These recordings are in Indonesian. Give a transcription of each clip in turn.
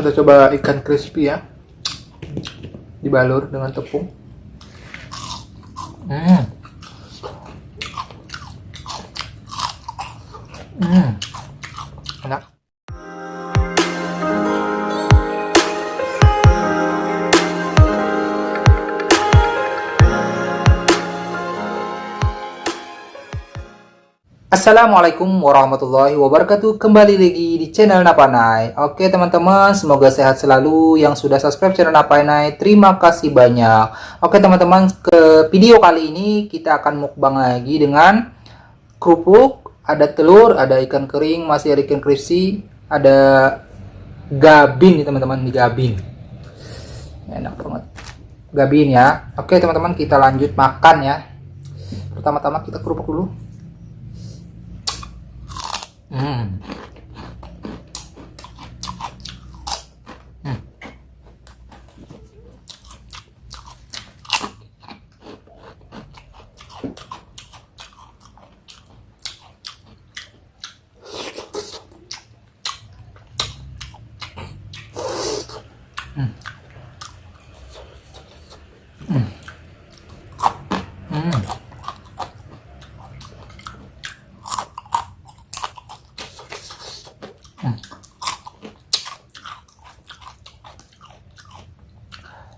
kita coba ikan crispy ya dibalur dengan tepung hmm. Hmm. Assalamualaikum warahmatullahi wabarakatuh. Kembali lagi di channel Napanai Oke teman-teman Semoga sehat selalu. Yang sudah subscribe channel Napanai Terima kasih banyak. Oke teman-teman Ke video kali ini Kita akan mukbang lagi dengan Kerupuk Ada telur Ada ikan kering Masih ada ikan crispy Ada Gabin nih teman-teman Di gabin. Enak banget. Gabin ya. Oke teman-teman Kita lanjut makan ya. Pertama-tama kita kerupuk dulu Hmm.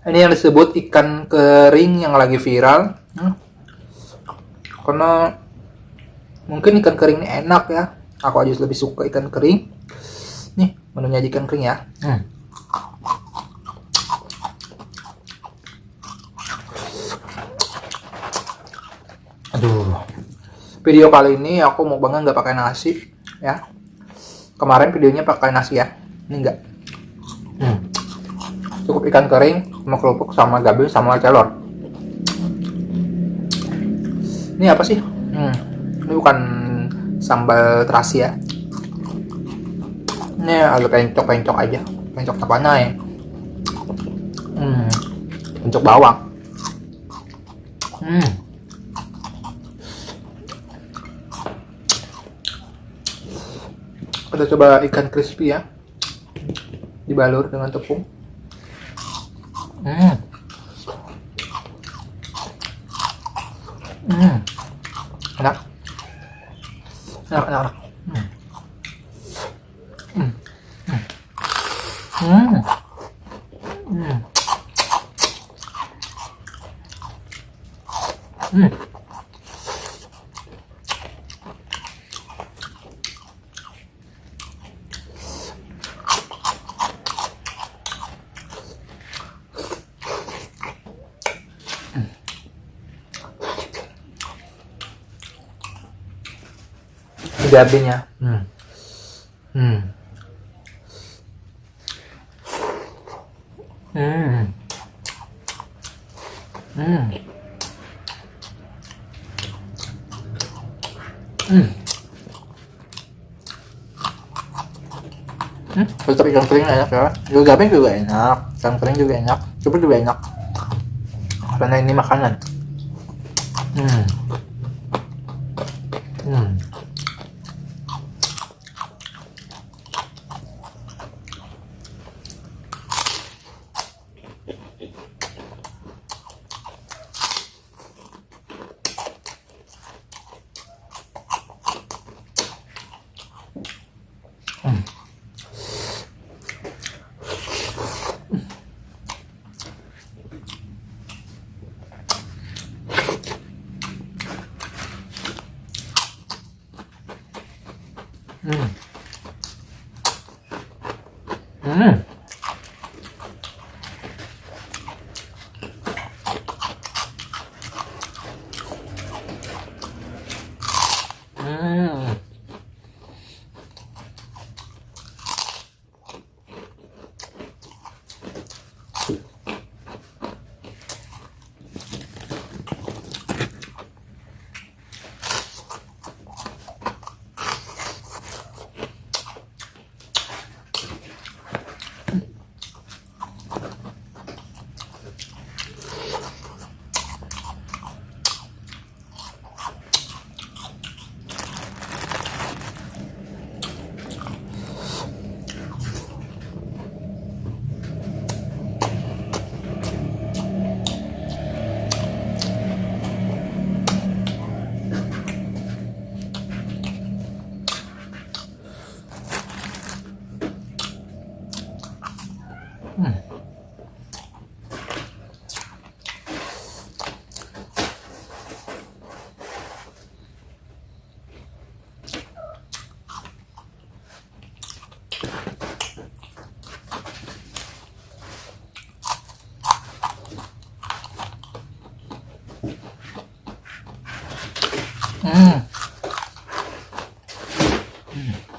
Ini yang disebut ikan kering yang lagi viral. Hmm. karena mungkin ikan kering ini enak ya. Aku aja lebih suka ikan kering. Nih menunya ikan kering ya. Hmm. aduh. Video kali ini aku mau banget nggak pakai nasi ya. Kemarin videonya pakai nasi ya. Ini enggak hmm. Cukup ikan kering sama kerupuk sama gabil sama celor. Ini apa sih? Hmm, ini bukan sambal terasi ya. Ini agak pencok-pencok aja. Pencok tapana ya. Hmm, pencok bawang. Hmm. kita coba ikan crispy ya. Dibalur dengan tepung Hmm. Hmm. Enak. Enak, enak, enak. Hmm. Hmm. Hmm. Hmm. Hmm. Hmm. Gabinya hmm. Hmm. Hmm. Hmm. Hmm. Hmm, tetap ikan kering enak ya. Juga gabing juga enak, ikan kering juga enak, coba juga enak. Karena ini makanan. Hmm. Hmm. Hmm. Mm-hmm.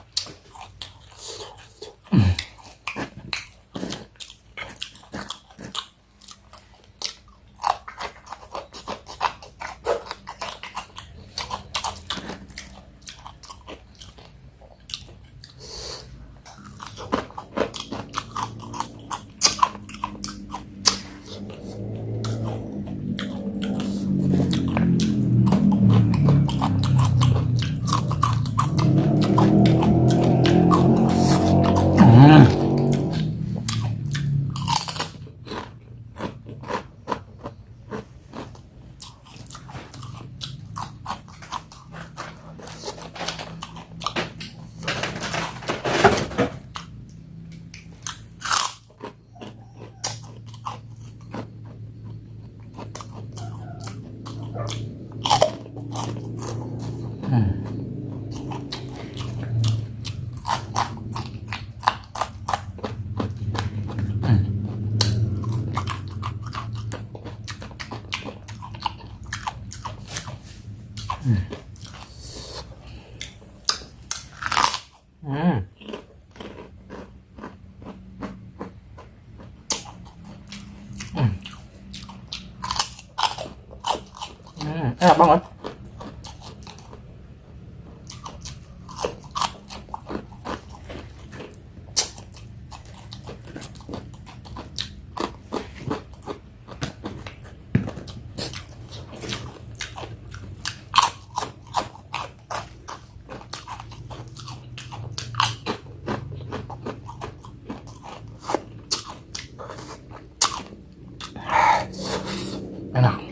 Hmm. Hmm. Hmm, enak banget. Enak. Hmm.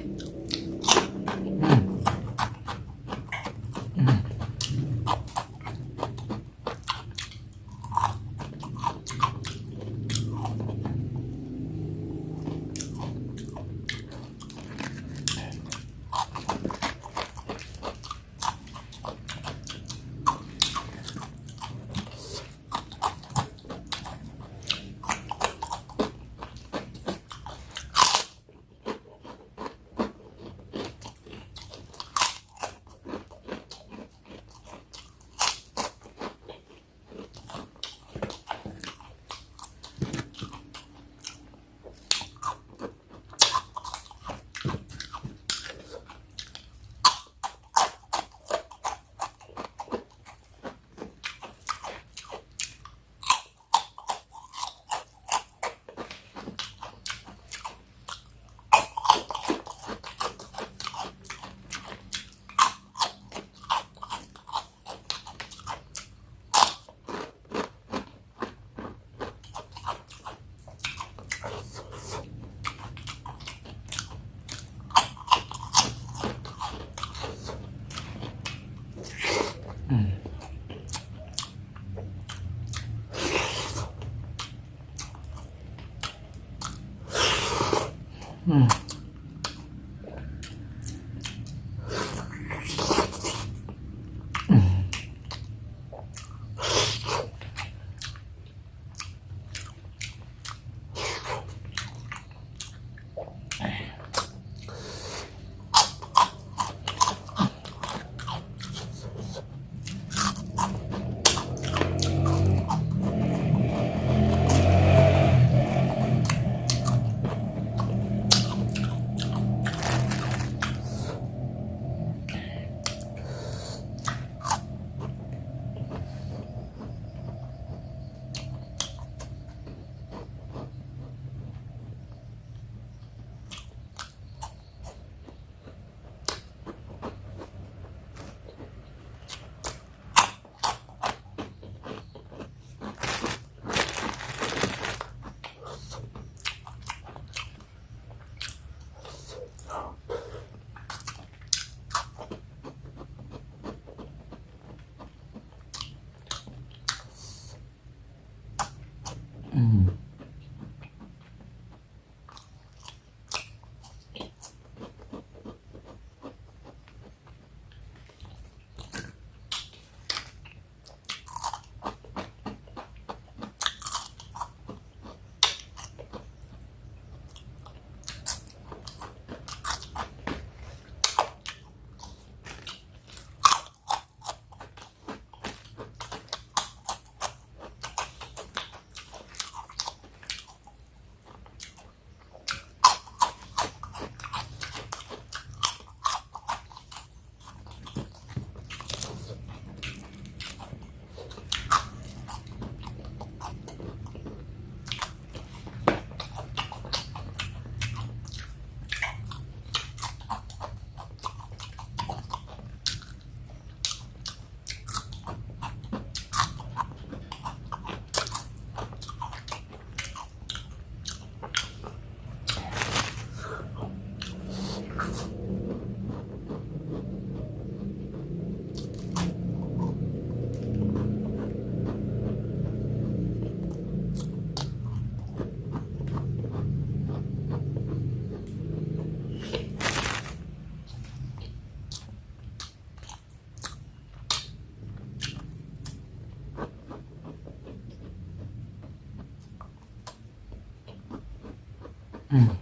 Hum.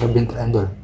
Lebih terendol.